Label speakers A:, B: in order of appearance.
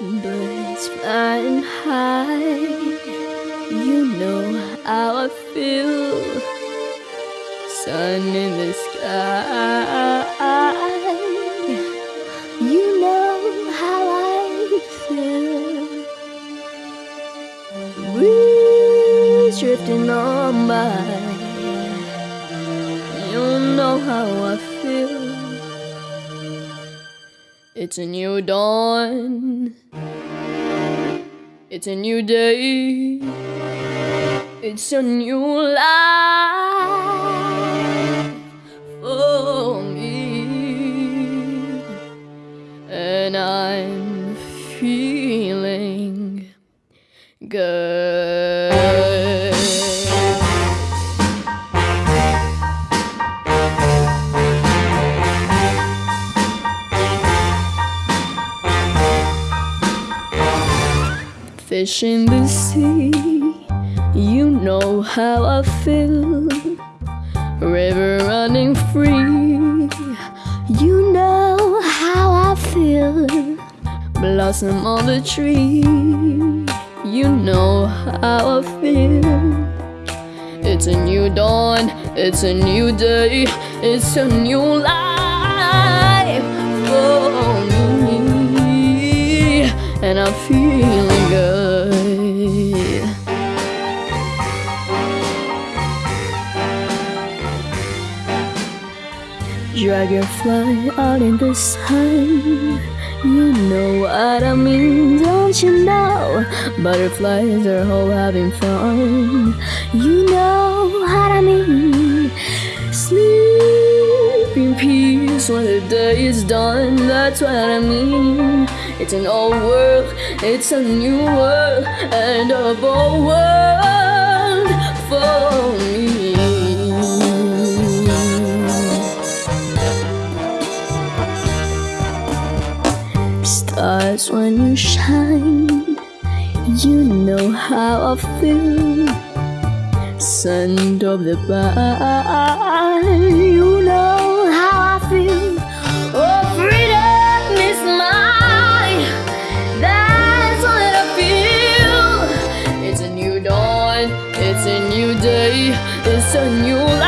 A: Birds flying high, you know how I feel. Sun in the sky, you know how I feel. Breeze drifting on by, you know how I feel. It's a new dawn. It's a new day. It's a new life for me. And I'm feeling good. Fish in the sea, you know how I feel. River running free, you know how I feel. Blossom on the tree, you know how I feel. It's a new dawn, it's a new day, it's a new life for me, and I'm feeling Dragonfly out in the sun. You know what I mean, don't you know? Butterflies are all having fun. You know what I mean. Sleep in peace when the day is done. That's what I mean. It's an old world, it's a new world, and a bold world Stars when you shine, you know how I feel. Sun of the bar, you know how I feel. Oh, freedom is mine. That's what I feel. It's a new dawn, it's a new day, it's a new